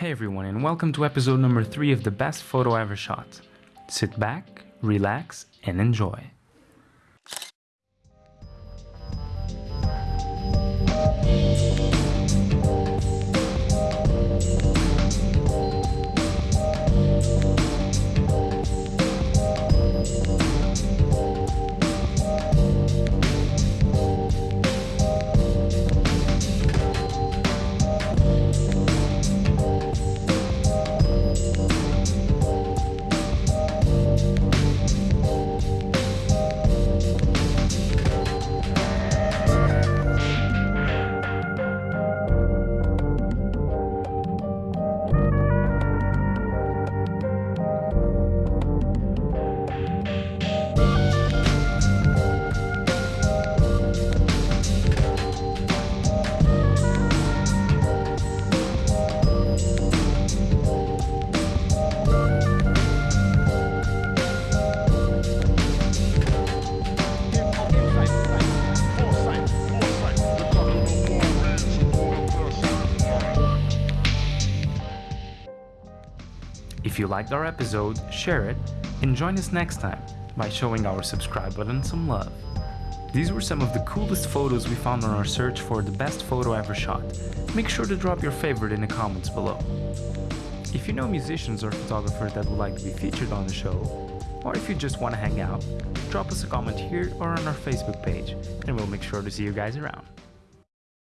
Hey everyone and welcome to episode number 3 of the best photo ever shot. Sit back, relax and enjoy. If you liked our episode, share it and join us next time by showing our subscribe button some love. These were some of the coolest photos we found on our search for the best photo ever shot. Make sure to drop your favorite in the comments below. If you know musicians or photographers that would like to be featured on the show, or if you just want to hang out, drop us a comment here or on our Facebook page, and we'll make sure to see you guys around.